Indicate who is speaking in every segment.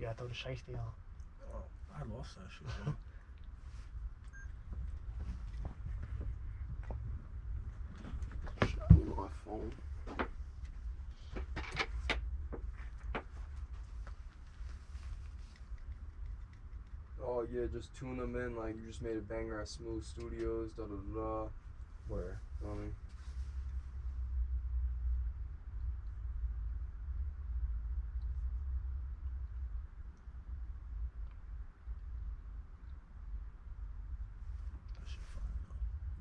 Speaker 1: You gotta throw the shiesty on.
Speaker 2: Oh, I lost that shit. bro.
Speaker 3: My phone. Oh yeah, just tune them in like you just made a banger at Smooth Studios, da da da da.
Speaker 1: Where?
Speaker 3: Feel me?
Speaker 2: That shit fire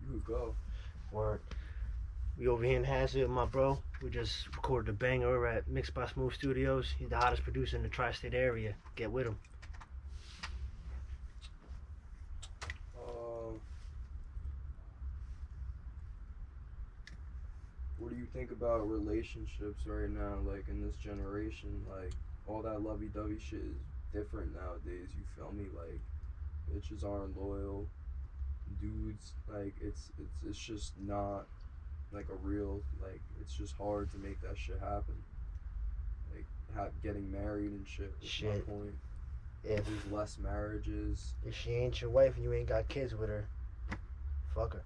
Speaker 3: You could go.
Speaker 1: We over here in Hazard, my bro. We just recorded a banger at Mixed by Smooth Studios. He's the hottest producer in the tri-state area. Get with him.
Speaker 3: Um, what do you think about relationships right now? Like in this generation, like all that lovey-dovey shit is different nowadays. You feel me? Like bitches aren't loyal. Dudes, like it's it's it's just not like a real like it's just hard to make that shit happen. Like have getting married and shit.
Speaker 1: Shit.
Speaker 3: point.
Speaker 1: If
Speaker 3: There's less marriages.
Speaker 1: if she ain't your wife and you ain't got kids with her, fuck her.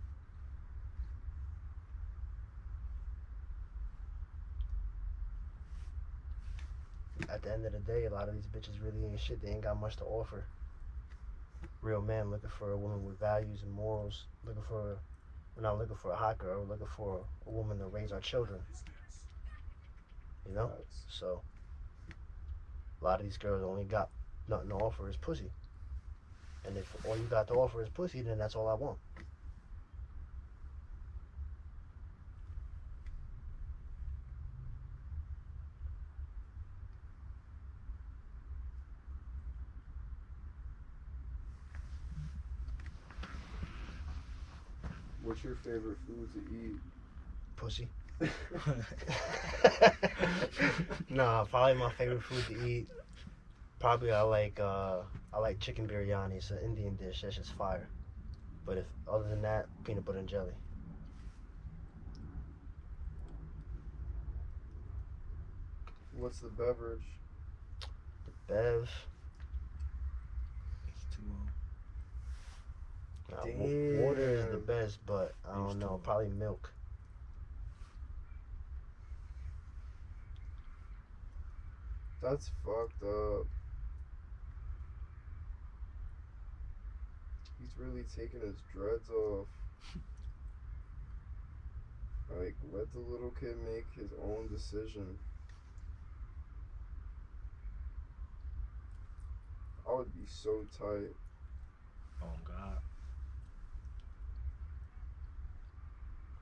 Speaker 1: At the end of the day, a lot of these bitches really ain't shit. They ain't got much to offer. Real man looking for a woman with values and morals. Looking for, we're not looking for a hot girl. We're looking for a woman to raise our children. You know. So a lot of these girls only got nothing to offer is pussy. And if all you got to offer is pussy, then that's all I want.
Speaker 3: What's your favorite food to eat?
Speaker 1: Pussy. nah, probably my favorite food to eat. Probably I like uh I like chicken biryani. It's an Indian dish. That's just fire. But if other than that, peanut butter and jelly.
Speaker 3: What's the beverage?
Speaker 1: The bev.
Speaker 2: It's too low.
Speaker 1: Uh, nah, water is the best, but I don't know. Probably milk.
Speaker 3: That's fucked up. He's really taking his dreads off. Like, let the little kid make his own decision. I would be so tight.
Speaker 2: Oh God.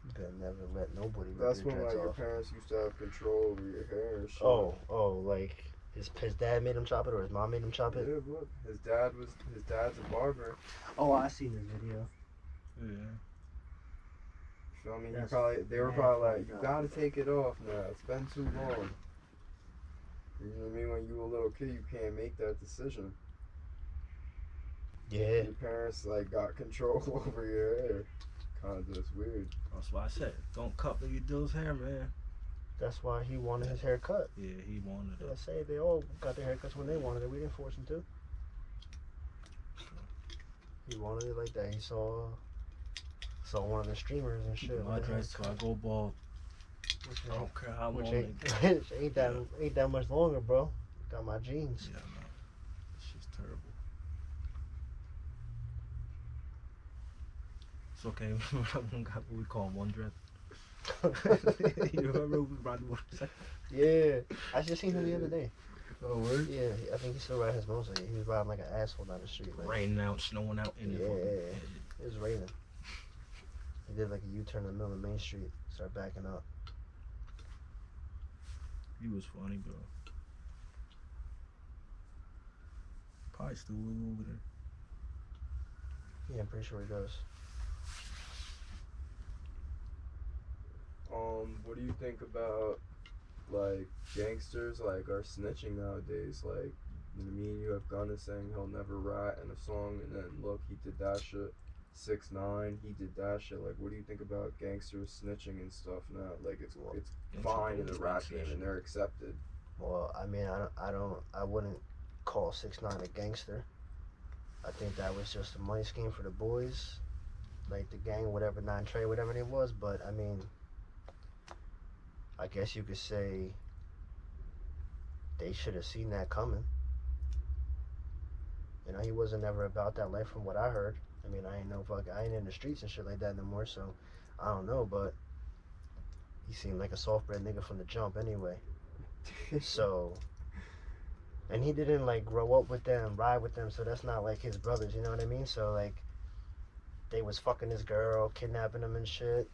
Speaker 1: You could never let nobody. rip
Speaker 3: That's
Speaker 1: your
Speaker 3: when like
Speaker 1: dreads
Speaker 3: your
Speaker 1: off.
Speaker 3: parents used to have control over your hair and shit.
Speaker 1: Oh, oh, like his his dad made him chop it or his mom made him chop it.
Speaker 3: Yeah, look, his dad was his dad's a barber.
Speaker 1: Oh, I seen this video.
Speaker 2: Yeah.
Speaker 3: Feel me? You
Speaker 1: That's
Speaker 3: probably they were probably like, you gotta take it off now. It's been too long. You know what I mean? When you were a little kid, you can't make that decision.
Speaker 1: Yeah,
Speaker 3: Your parents like got control over your hair. Kind of just weird.
Speaker 2: That's why I said, don't cut baby dude's hair, man.
Speaker 1: that's why he wanted his hair cut.
Speaker 2: Yeah, he wanted it.
Speaker 1: I
Speaker 2: it.
Speaker 1: say they all got their haircuts when they wanted it. We didn't force him to. He wanted it like that. He saw saw one of the streamers and shit.
Speaker 2: My
Speaker 1: with the
Speaker 2: dreads till I go bald.
Speaker 1: Which
Speaker 2: I don't care how
Speaker 1: which
Speaker 2: long
Speaker 1: ain't,
Speaker 2: they
Speaker 1: which ain't that ain't that much longer, bro. Got my jeans.
Speaker 2: Yeah, no. It's just terrible. It's okay. one guy what we call him one dread. you remember the motorcycle?
Speaker 1: yeah, I just seen him the other day.
Speaker 2: Oh, word?
Speaker 1: Yeah, I think he still riding his motorcycle. He was riding like an asshole down the street. Like,
Speaker 2: Raining out, snowing out, in
Speaker 1: Yeah.
Speaker 2: it.
Speaker 1: It was raining. He did like a U-turn in the middle of Main Street, started backing up.
Speaker 2: He was funny, bro. Probably still over there.
Speaker 1: Yeah, I'm pretty sure he does.
Speaker 3: Um, what do you think about like gangsters like are snitching nowadays? Like, me and you have Gunna saying he'll never rat in a song, and then look, he did that shit. Six nine, he did that shit. Like, what do you think about gangsters snitching and stuff now? Like, it's it's fine in the rap game, and they're accepted.
Speaker 1: Well, I mean, I don't, I don't, I wouldn't call six nine a gangster. I think that was just a money scheme for the boys, like the gang, whatever Nine Trey, whatever it was. But I mean, I guess you could say they should have seen that coming. You know, he wasn't ever about that life from what I heard. I mean, I ain't no fuck, I ain't in the streets and shit like that no more, so I don't know, but he seemed like a soft bred nigga from the jump anyway. So, and he didn't like grow up with them, ride with them, so that's not like his brothers, you know what I mean? So, like, they was fucking his girl, kidnapping him and shit.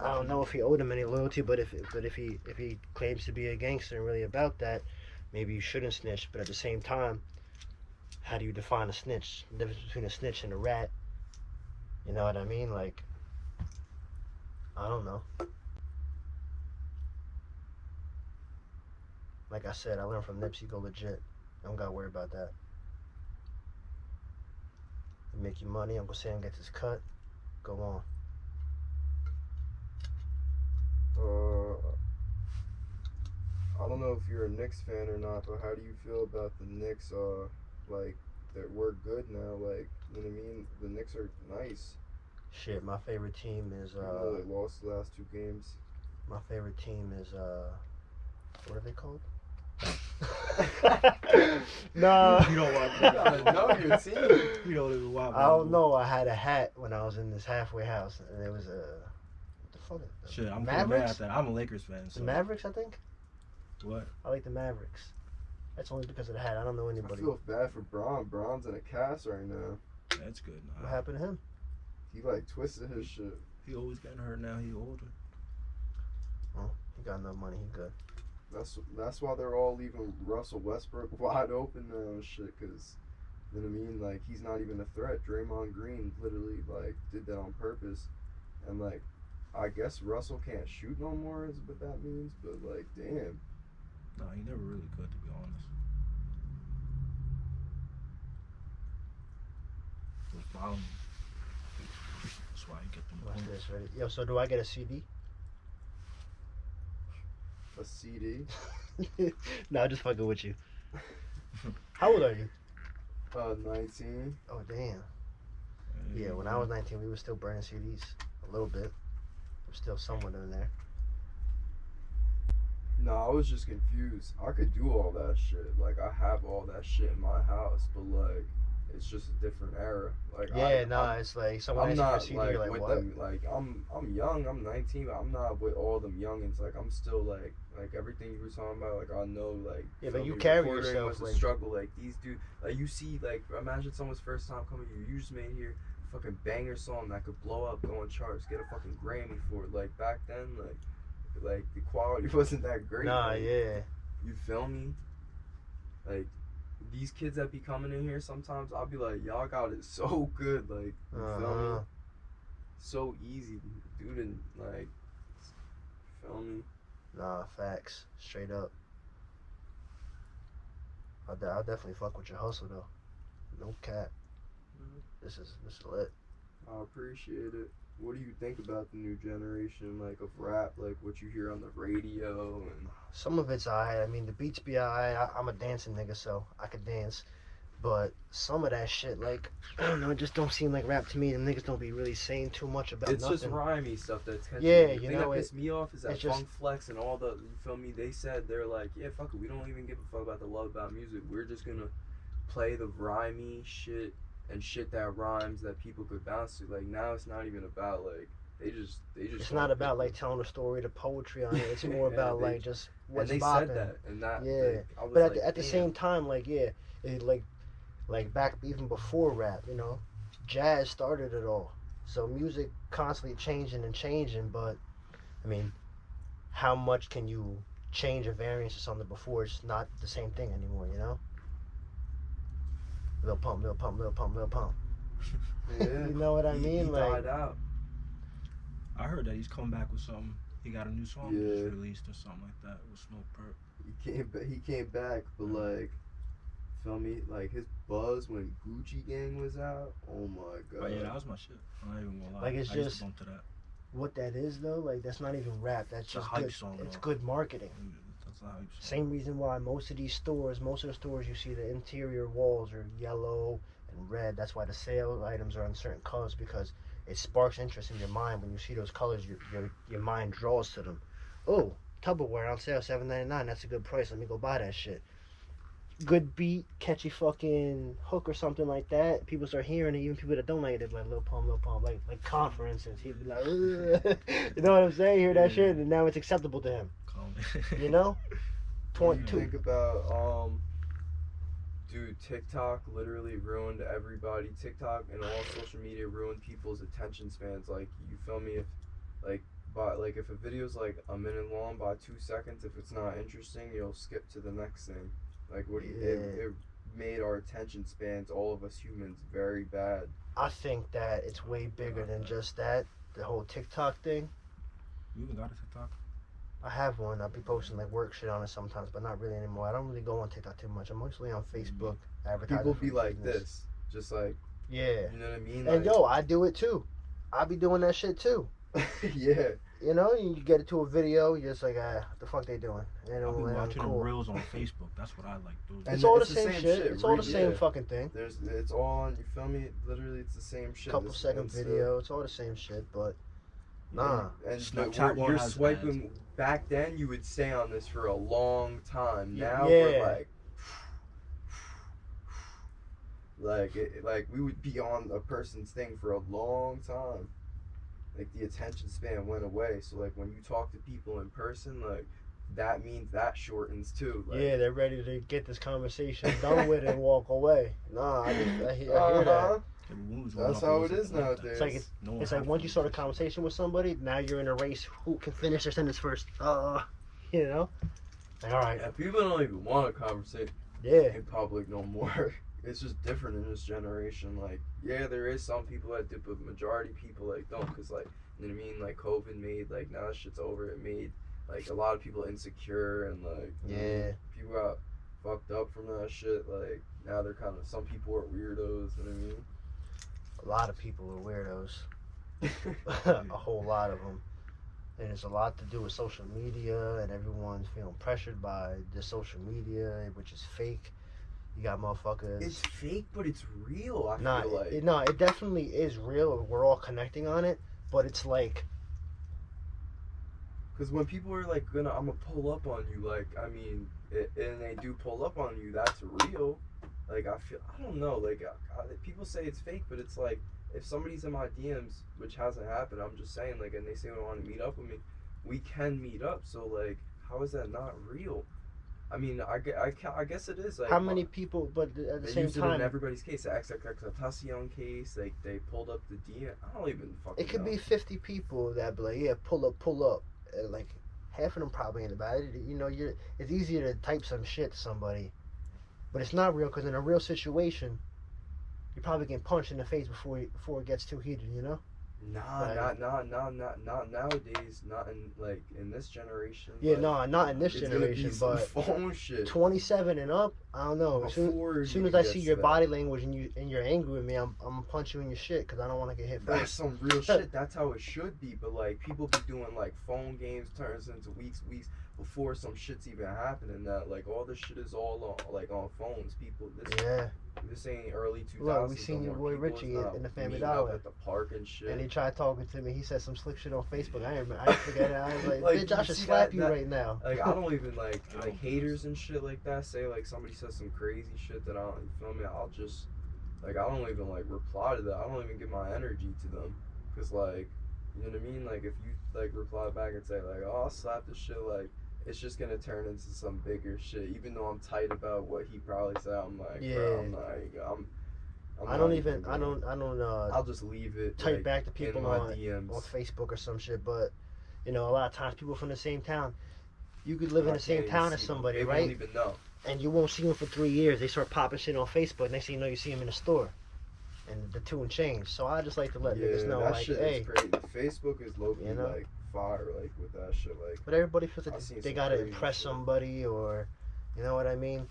Speaker 1: I don't know if he owed him any loyalty, but if but if he if he claims to be a gangster and really about that, maybe you shouldn't snitch. But at the same time, how do you define a snitch? The difference between a snitch and a rat. You know what I mean? Like, I don't know. Like I said, I learned from Nipsey. Go legit. I don't gotta worry about that. You make you money. Uncle Sam gets his cut. Go on.
Speaker 3: Uh, I don't know if you're a Knicks fan or not, but how do you feel about the Knicks? Uh, like that we're good now. Like you know what I mean? The Knicks are nice.
Speaker 1: Shit, my favorite team is
Speaker 3: Even though
Speaker 1: uh
Speaker 3: they lost the last two games.
Speaker 1: my favorite team is uh what are they called? no.
Speaker 2: You don't want.
Speaker 3: You gotta know your team.
Speaker 2: You don't even watch.
Speaker 1: I don't know. I had a hat when I was in this halfway house, and it was a what the fuck? is-
Speaker 2: Shit, I'm kinda mad
Speaker 1: Mavericks.
Speaker 2: at that. I'm a Lakers fan.
Speaker 1: The Mavericks, I think.
Speaker 2: what?
Speaker 1: I like the Mavericks. That's only because of the hat. I don't know anybody.
Speaker 3: I
Speaker 1: anybody.
Speaker 3: feel bad for Bron. Bron's in a cast right now.
Speaker 2: That's good.
Speaker 1: What happened to him?
Speaker 3: He like twisted his shit.
Speaker 2: He always getting hurt now. He older.
Speaker 1: Oh, he got no money. He good.
Speaker 3: That's that's why they're all leaving Russell Westbrook wide open now and shit. Cause you know what I mean? Like he's not even a threat. Draymond Green literally like did that on purpose, and like I guess Russell can't shoot no more is what that means. But like damn,
Speaker 2: Nah, he never really could, to be honest. Was fouling. That's why he get them
Speaker 1: Watch this, ready? Yo, so do I get a CD?
Speaker 3: a CD.
Speaker 1: no, I'm just fucking with you. How old are you?
Speaker 3: Uh, 19.
Speaker 1: Oh damn. Yeah, when I was 19, we were still burning CDs a little bit. I'm still someone in there.
Speaker 3: No, I was just confused. I could do all that shit. Like I have all that shit in my house, but like it's just a different era. Like
Speaker 1: Yeah,
Speaker 3: I,
Speaker 1: nah,
Speaker 3: I'm,
Speaker 1: it's like someone
Speaker 3: I'm not
Speaker 1: CD,
Speaker 3: like,
Speaker 1: like,
Speaker 3: with
Speaker 1: what?
Speaker 3: them. Like I'm I'm young. I'm 19, but I'm not with all them youngins. Like I'm still like like everything you were talking about. Like I know like
Speaker 1: Yeah, but you carry yourself, like-
Speaker 3: struggle. Like these dudes. like you see, like imagine someone's first time coming. You you just made here fucking banger song that could blow up, go on charts, get a fucking Grammy for it. Like back then, like like the quality wasn't that great.
Speaker 1: Nah,
Speaker 3: like,
Speaker 1: yeah.
Speaker 3: you feel me? Like these kids that be coming in here sometimes I'll be like, Y'all got it so good, like you feel
Speaker 1: Uh-huh.
Speaker 3: me? So easy, dude and like feel me?
Speaker 1: Nah, facts. Straight up. I'll, de- I'll definitely fuck with your hustle though. No cap. This is this is lit.
Speaker 3: I appreciate it. What do you think about the new generation, like of rap, like what you hear on the radio and
Speaker 1: Some of it's alright. I mean, the beats be alright. I- I'm a dancing nigga, so I could dance. But some of that shit, like, I don't know, it just don't seem like rap to me. Them niggas don't be really saying too much about
Speaker 3: it's
Speaker 1: nothing.
Speaker 3: just rhymey stuff that's catchy.
Speaker 1: Yeah,
Speaker 3: the
Speaker 1: you
Speaker 3: thing
Speaker 1: know,
Speaker 3: that
Speaker 1: it-
Speaker 3: pissed me off is that
Speaker 1: it's just-
Speaker 3: Funk Flex and all the you feel me. They said they're like, yeah, fuck it, we don't even give a fuck about the love about music. We're just gonna play the rhymey shit and shit that rhymes that people could bounce to. Like now, it's not even about like they just they just.
Speaker 1: It's not about
Speaker 3: people-
Speaker 1: like telling a story, the poetry on it. It's more about
Speaker 3: they-
Speaker 1: like just
Speaker 3: And
Speaker 1: what's
Speaker 3: they
Speaker 1: bopping.
Speaker 3: said that, and that.
Speaker 1: Yeah,
Speaker 3: like,
Speaker 1: But at
Speaker 3: like,
Speaker 1: the, at the same time, like yeah, it like like back even before rap, you know, jazz started it all. So music constantly changing and changing, but I mean, how much can you change a variance of something before it's not the same thing anymore, you know? Lil Pump, Lil Pump, Lil Pump, Lil Pump.
Speaker 3: Yeah.
Speaker 1: You know what I
Speaker 3: He-
Speaker 1: mean?
Speaker 3: He
Speaker 1: like
Speaker 3: died out.
Speaker 2: I heard that he's coming back with something. He got a new song
Speaker 3: Yeah.
Speaker 2: just released or something like that with Smoke Perp.
Speaker 3: He came. ba- He came back, but like, feel me? Like his buzz when Gucci Gang was out. Oh my oh, god.
Speaker 2: But yeah, that was my shit. I'm not even gonna lie.
Speaker 1: Like, it's
Speaker 2: I
Speaker 1: just-
Speaker 2: to bump to that.
Speaker 1: what that is though, like that's not even rap. That's
Speaker 2: It's a
Speaker 1: just
Speaker 2: hype
Speaker 1: good.
Speaker 2: song,
Speaker 1: it's
Speaker 2: though.
Speaker 1: good marketing.
Speaker 2: That's That's not how you.
Speaker 1: Same reason why most of these stores, most of the stores, you see the interior walls are yellow and red. That's why the sale items are in certain colors because it sparks interest in your mind when you see those colors. Your your, your mind draws to them. Oh, Tupperware on sale, seven ninety nine. That's a good price. Let me go buy that shit. Good beat, catchy fucking hook or something like that. People start hearing it. Even people that don't like it, they're like Lil Pump, Lil Pump, like like Con, for instance. He'd be like, you know what I'm saying? Hear that shit, and now it's acceptable to him.
Speaker 2: Calm.
Speaker 1: You know.
Speaker 3: What do you
Speaker 1: 22.
Speaker 3: think about um dude tiktok literally ruined everybody tiktok and all social media ruined people's attention spans like you feel me if like by like if a video's like a minute long by two seconds if it's not interesting you'll skip to the next thing like what do you, it,
Speaker 1: Yeah.
Speaker 3: it made our attention spans all of us humans very bad
Speaker 1: I think that it's way bigger than just that. The whole TikTok thing.
Speaker 2: You even got a TikTok?
Speaker 1: I have one. I'll be posting like work shit on it sometimes, but not really anymore. I don't really go on TikTok too much. I'm mostly on Facebook advertising.
Speaker 3: people
Speaker 1: for
Speaker 3: be like
Speaker 1: business.
Speaker 3: this just like
Speaker 1: Yeah.
Speaker 3: you know what i mean
Speaker 1: And
Speaker 3: like,
Speaker 1: yo, I do it too. I be doing that shit too.
Speaker 3: yeah
Speaker 1: You know, you get it to a video, you're just like, ah, what the fuck they doing? And
Speaker 2: I've
Speaker 1: I'm,
Speaker 2: been watching
Speaker 1: cool.
Speaker 2: reels on Facebook. That's what I like. doing.
Speaker 3: And
Speaker 1: It's all the
Speaker 3: it's the
Speaker 1: same,
Speaker 3: same
Speaker 1: shit.
Speaker 3: shit,
Speaker 1: It's all the
Speaker 3: re-
Speaker 1: same fucking thing.
Speaker 3: There's it's all on you feel me? Literally it's the same shit.
Speaker 1: Couple
Speaker 3: This
Speaker 1: second
Speaker 3: Insta-
Speaker 1: video. It's all the same shit, but nah.
Speaker 3: And
Speaker 2: Snapchat
Speaker 3: the, you're
Speaker 2: has
Speaker 3: swiping back then you would stay on this for a long time. Now
Speaker 1: Yeah.
Speaker 3: we're like like it, like we would be on a person's thing for a long time. Like the attention span went away. So like when you talk to people in person, like that means that shortens too. Like,
Speaker 1: yeah, they're ready to get this conversation done with and walk away. Nah, I, just, I, hear, I hear that.
Speaker 3: Uh-huh.
Speaker 2: Everyone was going
Speaker 3: That's how it is
Speaker 2: like
Speaker 3: nowadays.
Speaker 1: It's like it's-
Speaker 2: No
Speaker 1: It's like once you start a conversation with somebody, now you're in a race. Who can finish their sentence first? Uh, you know. Like, all right,
Speaker 3: Yeah, people don't even want to conversate
Speaker 1: yeah,
Speaker 3: in public no more. It's just different in this generation. Like, yeah, there is some people that do, but majority people like don't, cause like, you know what I mean? Like, COVID made like now that shit's over. It made like a lot of people insecure and like, you know,
Speaker 1: Yeah.
Speaker 3: people got fucked up from that shit. Like, now they're kind of some people are weirdos. You know
Speaker 1: a lot of people are weirdos. a whole lot of them. And it's a lot to do with social media, and everyone's feeling pressured by the social media, which is fake. You got motherfuckers.
Speaker 3: it's fake, but it's real. I
Speaker 1: Nah,
Speaker 3: feel like.
Speaker 1: it, no, it definitely is real. We're all connecting on it, but it's like
Speaker 3: Because when people are like gonna, I'm gonna pull up on you, like I mean, it, and they do pull up on you, that's real. Like I feel, I don't know, like I, I, people say it's fake, but it's like if somebody's in my DMs, which hasn't happened, I'm just saying, like, and they say they want to meet up with me, we can meet up. So like, how is that not real? I mean, I, I, I guess it is. Like,
Speaker 1: how uh, many people? But at the
Speaker 3: They
Speaker 1: same
Speaker 3: it in
Speaker 1: time,
Speaker 3: everybody's case. The XXX case, like they pulled up the DM. I don't even fucking.
Speaker 1: it could
Speaker 3: know.
Speaker 1: be fifty people that be like, yeah, pull up, pull up. And like half of them probably ain't about it. You know, you're. It's easier to type some shit to somebody, but it's not real because in a real situation, you're probably getting punched in the face before you, before it gets too heated. You know.
Speaker 3: Nah,
Speaker 1: Like-
Speaker 3: not, not, not, not, not nowadays. Not in like in this generation.
Speaker 1: Yeah, no, not in this
Speaker 3: it's gonna be
Speaker 1: generation,
Speaker 3: some
Speaker 1: but
Speaker 3: phone shit.
Speaker 1: twenty-seven and up, I don't know. As soon, as soon as I see your
Speaker 3: that.
Speaker 1: body language and you and you're angry with me, I'm I'm gonna punch you in your shit because I don't want to get hit
Speaker 3: That's
Speaker 1: first.
Speaker 3: some real shit. That's how it should be. But like people be doing like phone games turns into weeks, weeks before some shit's even happening. That like all this shit is all on like on phones. People, this
Speaker 1: Yeah,
Speaker 3: this ain't early two
Speaker 1: Look, we seen your boy Richie in- the Family Dollar.
Speaker 3: at the park and shit.
Speaker 1: and he tried talking to me. He said some slick shit on Facebook. I ain't, I forget it. I was like,
Speaker 3: Like,
Speaker 1: bitch, I should slap
Speaker 3: that-
Speaker 1: you
Speaker 3: that-
Speaker 1: right now.
Speaker 3: Like I don't even like like haters and shit like that. Say like somebody says some crazy shit that I don't you feel me. I'll just like I don't even like reply to that. I don't even give my energy to them because like you know what I mean. Like if you like reply back and say like oh I'll slap this shit like it's just gonna turn into some bigger shit. Even though I'm tight about what he probably said, I'm like
Speaker 1: Yeah.
Speaker 3: bro, I'm not. I'm. I'm
Speaker 1: I don't even. I don't. I don't uh,
Speaker 3: I'll just leave it.
Speaker 1: type
Speaker 3: like,
Speaker 1: back to people on
Speaker 3: DMs.
Speaker 1: on Facebook or some shit. But you know, a lot of times people from the same town. You could live in the same town as
Speaker 3: them.
Speaker 1: somebody,
Speaker 3: They
Speaker 1: right?
Speaker 3: Won't even know.
Speaker 1: and you won't see them for three years. They start popping shit on Facebook. Next thing you know, you see them in the store, and the tune changed. So I just like to let niggas know, like, hey,
Speaker 3: crazy. Facebook is low
Speaker 1: You know?
Speaker 3: like fire, like with that shit. Like
Speaker 1: but everybody feels like
Speaker 3: seen
Speaker 1: they gotta impress
Speaker 3: shit.
Speaker 1: somebody, or you know what I mean.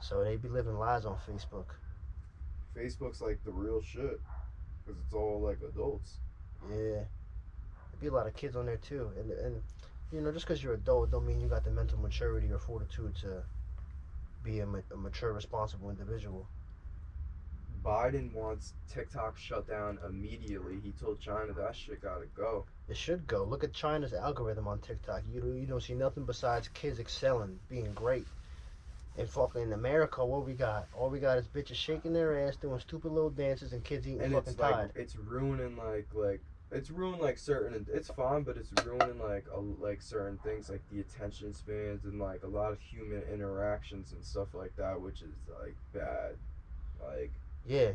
Speaker 1: So they be living lies on Facebook.
Speaker 3: Facebook's like the real shit, cause it's all like adults.
Speaker 1: Yeah, there be a lot of kids on there too, and and You know, just because you're adult don't mean you got the mental maturity or fortitude to be a, ma- a mature, responsible individual.
Speaker 3: Biden wants TikTok shut down immediately. He told China that shit gotta go.
Speaker 1: It should go. Look at China's algorithm on TikTok. You don't- you don't see nothing besides kids excelling, being great. And fucking in America, what we got? All we got is bitches shaking their ass, doing stupid little dances, and kids eating
Speaker 3: and
Speaker 1: fucking
Speaker 3: it's like
Speaker 1: Tide.
Speaker 3: it's ruining like like it's ruining like certain it's fine but it's ruining like a, like certain things like the attention spans and like a lot of human interactions and stuff like that which is like bad like
Speaker 1: Yeah.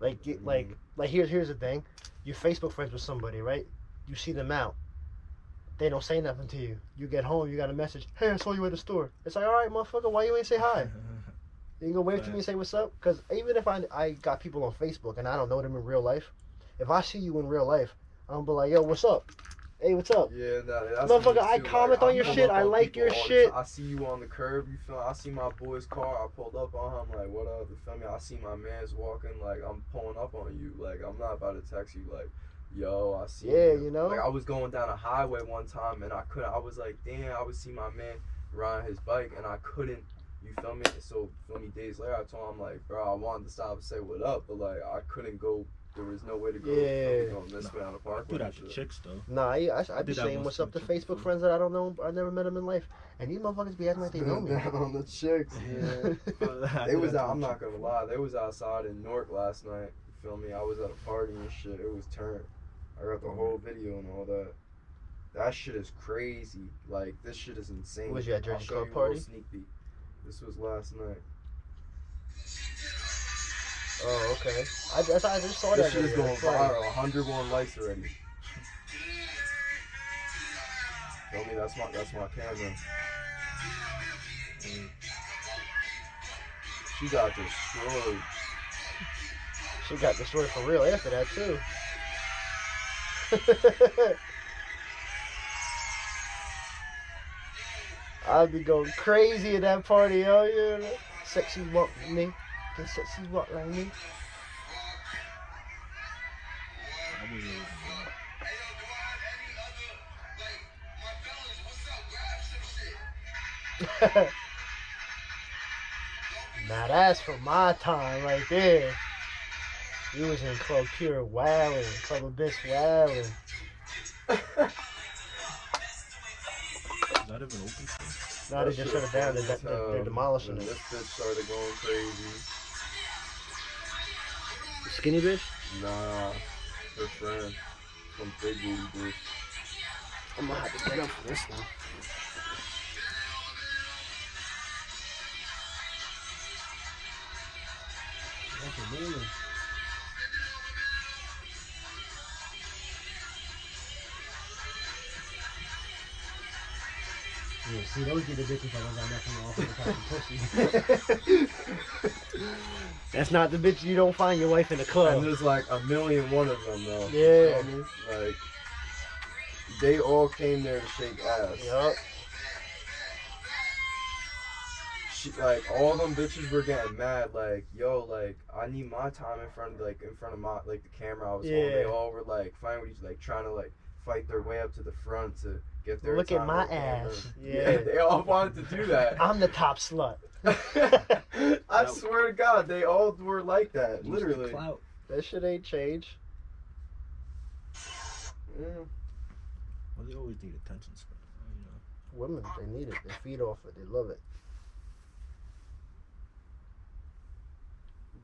Speaker 1: Like get, like
Speaker 3: mm-hmm.
Speaker 1: like here's here's the thing. You're Facebook friends with somebody, right? You see them out. They don't say nothing to you. You get home, you got a message. Hey, I saw you at the store. It's like, all right, motherfucker, why you ain't say hi? You can go wave to me and say what's up. Because even if I I got people on Facebook and I don't know them in real life, if I see you in real life, I'm gonna be like, yo, what's up? Hey, what's up?
Speaker 3: yeah that, that's
Speaker 1: Motherfucker, I comment
Speaker 3: like,
Speaker 1: on your shit, I like your shit.
Speaker 3: I see you on the curb you feel I see my boy's car I pulled up on him like what up you feel me I see my man's walking like I'm pulling up on you like I'm not about to text you like yo I see
Speaker 1: Yeah, you know?
Speaker 3: like I was going down a highway one time and I couldn't I was like damn I would see my man riding his bike and I couldn't you feel me so feel me days later I told him like bro I wanted to stop and say what up but like I couldn't go there was no way to go
Speaker 1: Yeah.
Speaker 3: going this way on the
Speaker 2: I
Speaker 3: parkway
Speaker 2: do that
Speaker 3: and
Speaker 2: to
Speaker 3: shit.
Speaker 2: chicks though.
Speaker 1: Nah, I, I, I be
Speaker 2: did
Speaker 1: saying what's up to Facebook
Speaker 2: too.
Speaker 1: friends that I don't know. I never met them in life, and these motherfuckers be acting like they know me.
Speaker 3: on the chicks yeah
Speaker 2: I
Speaker 3: They was out, I'm not gonna lie, they was outside in Newark last night. You feel me? I was at a party and shit. It was turned. I got the whole video and all that. That shit is crazy. Like this shit is insane.
Speaker 1: Was you at
Speaker 3: I'll
Speaker 1: Jersey Club party?
Speaker 3: Sneak peek. This was last night.
Speaker 1: Oh, okay. I, just- I just saw
Speaker 3: This
Speaker 1: that
Speaker 3: shit is going viral. 101 likes already. Feel me? That's my that's my camera.
Speaker 2: Mm.
Speaker 3: She got destroyed.
Speaker 1: She got destroyed for real after that too. I'd be going crazy at that party, oh know? Sexy like me. Can sexy walk like me?
Speaker 2: I
Speaker 1: now that's for my time right there. You was in Club Pure wildin', Club Abyss wildin'.
Speaker 2: Is that even open? still?
Speaker 1: Now they just shut it down. They're,
Speaker 3: as
Speaker 1: they're, they're um, demolishing
Speaker 3: When
Speaker 1: it.
Speaker 3: This bitch started going crazy.
Speaker 1: Skinny bitch?
Speaker 3: Nah, her friend. Some big booty bitch.
Speaker 1: I'm gonna have to get up for this one. That's amazing. Yeah, see, those be the bitches that don't got nothing off of the pussy. That's not the bitch you don't find your wife in the
Speaker 3: And
Speaker 1: club.
Speaker 3: there's like a million one of them though. You
Speaker 1: Yeah.
Speaker 3: feel me? Like they all came there to shake ass.
Speaker 1: Yup.
Speaker 3: She, like all them bitches were getting mad. Like yo, like I need my time in front of like in front of my like the camera I was holding. They all were like fighting with each like trying to like fight their way up to the front to get their
Speaker 1: Look at my ass.
Speaker 3: Yeah.
Speaker 1: Yeah.
Speaker 3: they all wanted to do that.
Speaker 1: I'm the top slut.
Speaker 3: I swear to God, they all were like that.
Speaker 2: Used to
Speaker 3: Literally.
Speaker 2: Clout.
Speaker 1: That shit ain't changed.
Speaker 3: Yeah.
Speaker 2: Well, they always need attention span. You know.
Speaker 1: Women, they need it. They feed off it. They love it.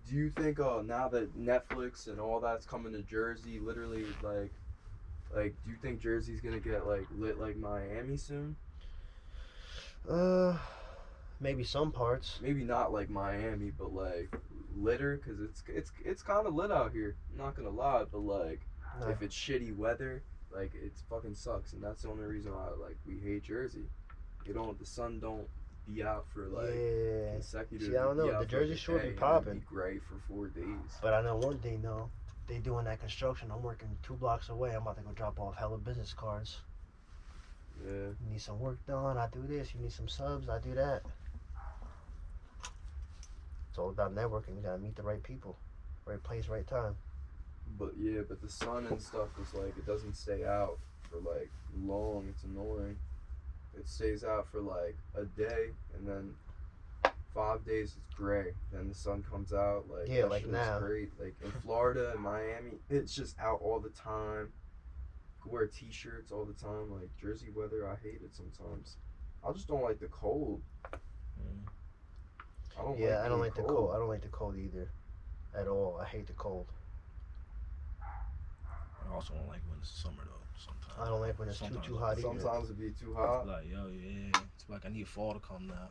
Speaker 3: Do you think uh now that Netflix and all that's coming to Jersey, literally like like do you think Jersey's gonna get like lit like Miami soon?
Speaker 1: Uh, maybe some parts.
Speaker 3: Maybe not like Miami, but like litter because it's it's it's kind of lit out here. I'm not gonna lie, but like
Speaker 1: No.
Speaker 3: if it's shitty weather, like it's fucking sucks, and that's the only reason why like we hate Jersey. You don't the sun don't be out for like
Speaker 1: yeah.
Speaker 3: consecutive.
Speaker 1: See, I don't know, the Jersey Shore be popping.
Speaker 3: Be gray for four days.
Speaker 1: But I know one thing though. They doing that construction. I'm working two blocks away. I'm about to go drop off hella business cards.
Speaker 3: Yeah.
Speaker 1: You need some work done. I do this. You need some subs. I do that. It's all about networking. You gotta meet the right people, right place, right time.
Speaker 3: But yeah, but the sun and stuff is like it doesn't stay out for like long. It's annoying. It stays out for like a day and then five days it's gray. Then the sun comes out. Like
Speaker 1: Yeah,
Speaker 3: that
Speaker 1: like now.
Speaker 3: great. Like in Florida and Miami, it's just out all the time. Could wear t-shirts all the time. Like Jersey weather, I hate it sometimes. I just don't like the cold.
Speaker 2: Mm.
Speaker 3: I don't
Speaker 1: Yeah,
Speaker 3: like
Speaker 1: I don't
Speaker 3: being
Speaker 1: like the cold. I don't like the cold either, at all. I hate the cold.
Speaker 2: I also don't like when it's summer though. Sometimes
Speaker 1: I don't like when it's too
Speaker 2: Sometimes
Speaker 1: too hot either.
Speaker 3: Sometimes it be too
Speaker 2: It's
Speaker 3: hot.
Speaker 2: like yo, yeah. It's like I need fall to come now.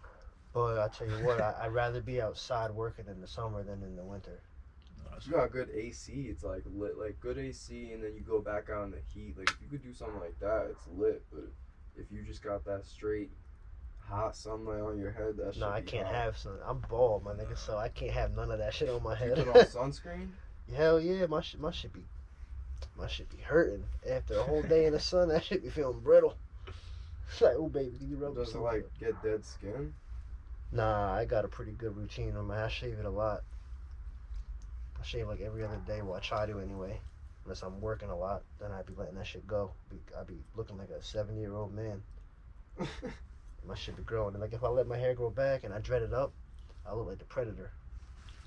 Speaker 1: But I tell you what, I, I'd rather be outside working in the summer than in the winter.
Speaker 2: That's-
Speaker 3: You got good AC. It's like lit, like good AC, and then you go back out in the heat. Like if you could do something like that, it's lit. But if you just got that straight hot sunlight on your head, that shit.
Speaker 1: No, I
Speaker 3: be
Speaker 1: can't
Speaker 3: hot.
Speaker 1: have sun. I'm bald, my nigga, so I can't have none of that shit on my head.
Speaker 3: You put on sunscreen.
Speaker 1: Hell yeah, my shit, my shit be, my shit be hurting after a whole day in the sun. That shit be feeling brittle. It's like, oh baby, you rub
Speaker 3: Does it like get dead skin?
Speaker 1: Nah, I got a pretty good routine on my. I shave it a lot. I shave like every other day. Well, I try to anyway. Unless I'm working a lot, then I'd be letting that shit go. I'd be looking like a 70 year old man. My shit be growing. And like if I let my hair grow back and I dread it up, I look like the predator.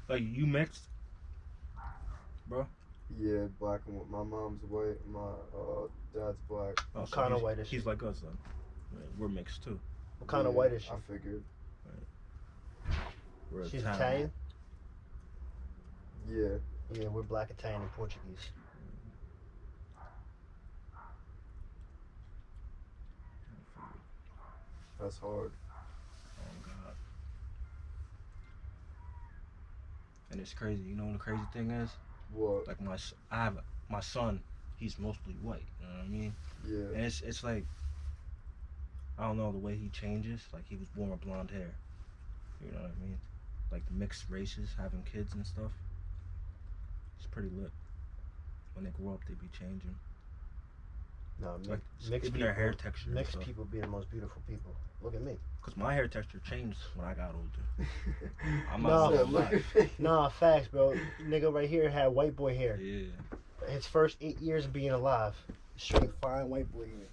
Speaker 2: Like you mixed. Bruh?
Speaker 3: Yeah, black and white. My mom's white. My uh, dad's black.
Speaker 2: Oh,
Speaker 1: What
Speaker 2: so
Speaker 1: kind of
Speaker 2: he's-
Speaker 1: white is
Speaker 2: He's like us though. We're mixed too.
Speaker 1: What kind of
Speaker 3: Yeah,
Speaker 1: white is she?
Speaker 3: I figured.
Speaker 2: We're
Speaker 1: She's Italian.
Speaker 3: Yeah.
Speaker 1: Yeah, we're black Italian and Portuguese.
Speaker 3: That's hard.
Speaker 2: Oh God. And it's crazy. You know what the crazy thing is?
Speaker 3: What?
Speaker 2: Like my, s- I have a- my son. He's mostly white. You know what I mean?
Speaker 3: Yeah.
Speaker 2: And it's it's like I don't know the way he changes. Like he was born with blonde hair. You know what I mean? Like mixed races having kids and stuff. It's pretty lit. When they grow up, they be changing.
Speaker 1: No, mi-
Speaker 2: Like
Speaker 1: mixed
Speaker 2: even their
Speaker 1: people.
Speaker 2: hair texture.
Speaker 1: Mixed people be the most beautiful people. Look at me.
Speaker 2: Cause my hair texture changed when I got older. I'm
Speaker 1: No.
Speaker 2: not
Speaker 3: Yeah,
Speaker 2: gonna
Speaker 3: look
Speaker 2: lie.
Speaker 3: at me.
Speaker 1: Nah, facts, bro. Nigga right here had white boy hair.
Speaker 2: Yeah.
Speaker 1: His first eight years of being alive, straight fine white boy hair.